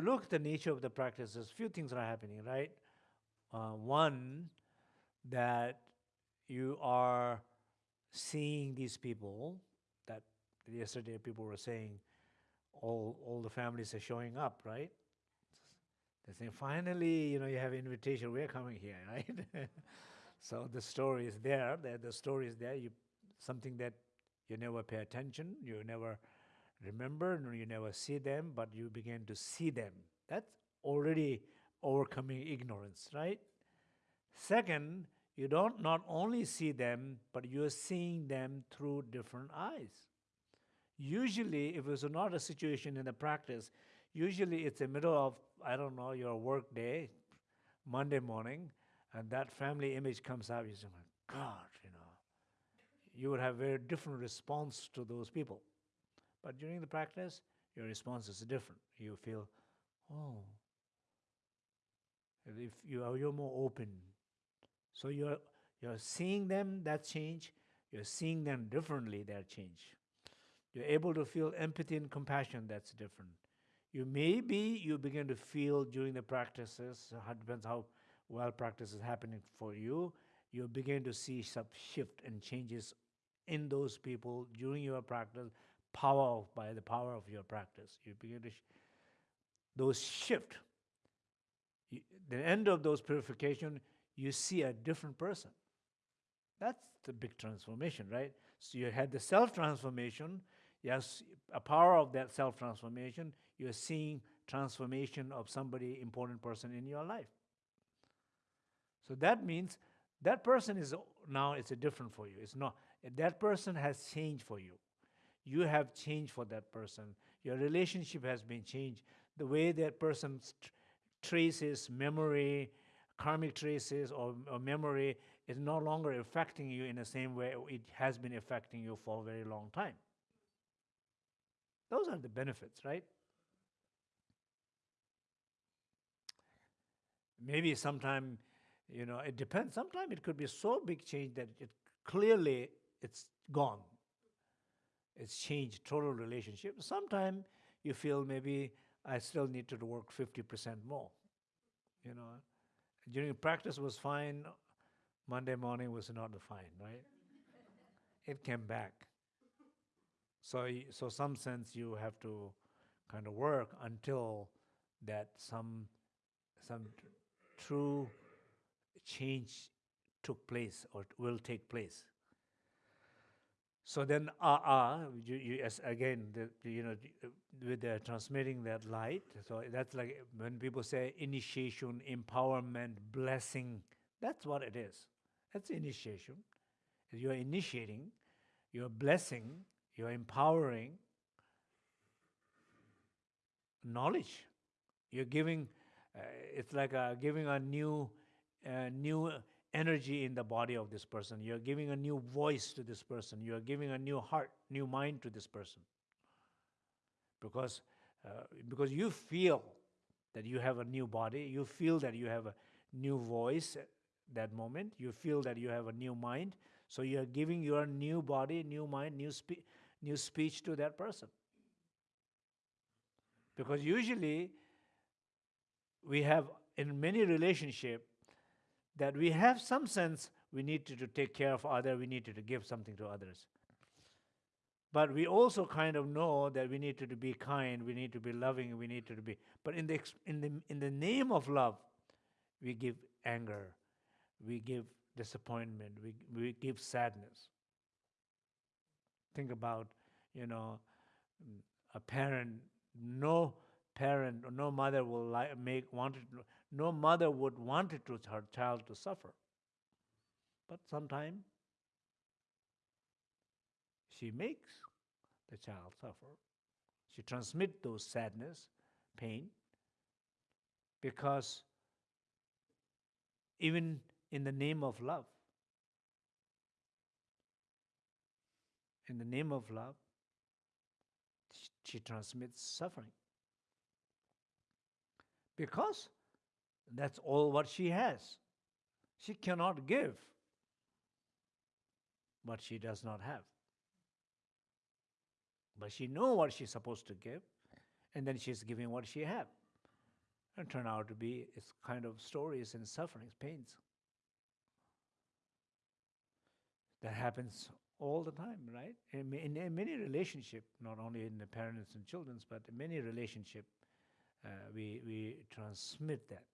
you look at the nature of the practices, few things are happening, right? Uh, one, that you are seeing these people that yesterday people were saying all all the families are showing up, right? They say finally, you know, you have invitation. We're coming here, right? so the story is there. The, the story is there. You something that you never pay attention. You never remember. You never see them, but you begin to see them. That's already overcoming ignorance, right? Second, you don't not only see them, but you're seeing them through different eyes. Usually, if it's not a situation in the practice, usually it's the middle of, I don't know, your work day, Monday morning, and that family image comes out, you say, my God, you know, you would have very different response to those people. But during the practice, your response is different. You feel, oh, if you are, you're more open. So you're, you're seeing them, that change. You're seeing them differently, that change. You're able to feel empathy and compassion, that's different. You maybe you begin to feel during the practices, it depends how well practice is happening for you, you begin to see some shift and changes in those people during your practice, power of, by the power of your practice. You begin to, sh those shift. You, the end of those purification, you see a different person. That's the big transformation, right? So you had the self-transformation, yes, a power of that self-transformation, you're seeing transformation of somebody important person in your life. So that means that person is now it's a different for you. It's not that person has changed for you. You have changed for that person. Your relationship has been changed. The way that person traces memory, karmic traces or, or memory is no longer affecting you in the same way it has been affecting you for a very long time. Those are the benefits, right? Maybe sometime, you know, it depends. Sometimes it could be so big change that it clearly it's gone. It's changed total relationship. Sometimes you feel maybe I still need to work 50% more. You know, during practice was fine. Monday morning was not fine, right? it came back. So, so some sense you have to kind of work until that some, some true change took place or will take place. So then, ah, uh, uh, you, you, as again, the, you know, with the transmitting that light. So that's like when people say initiation, empowerment, blessing. That's what it is. That's initiation. You're initiating, you're blessing, you're empowering knowledge. You're giving. Uh, it's like a, giving a new, uh, new energy in the body of this person. You're giving a new voice to this person. You're giving a new heart, new mind to this person. Because, uh, because you feel that you have a new body, you feel that you have a new voice at that moment, you feel that you have a new mind. So you're giving your new body, new mind, new, spe new speech to that person. Because usually we have in many relationship that we have some sense we need to, to take care of other, we need to, to give something to others. But we also kind of know that we need to, to be kind, we need to be loving, we need to, to be. But in the, in, the, in the name of love, we give anger, we give disappointment, we, we give sadness. Think about, you know, a parent, no parent or no mother will like, make wanted no mother would want to her child to suffer. But sometimes she makes the child suffer. She transmits those sadness, pain, because even in the name of love, in the name of love, she transmits suffering. Because that's all what she has. She cannot give what she does not have. But she knows what she's supposed to give, and then she's giving what she has. and turn out to be it's kind of stories and sufferings, pains. That happens all the time, right? In, in, in many relationship, not only in the parents and children's, but in many relationship, Uh, we we transmit that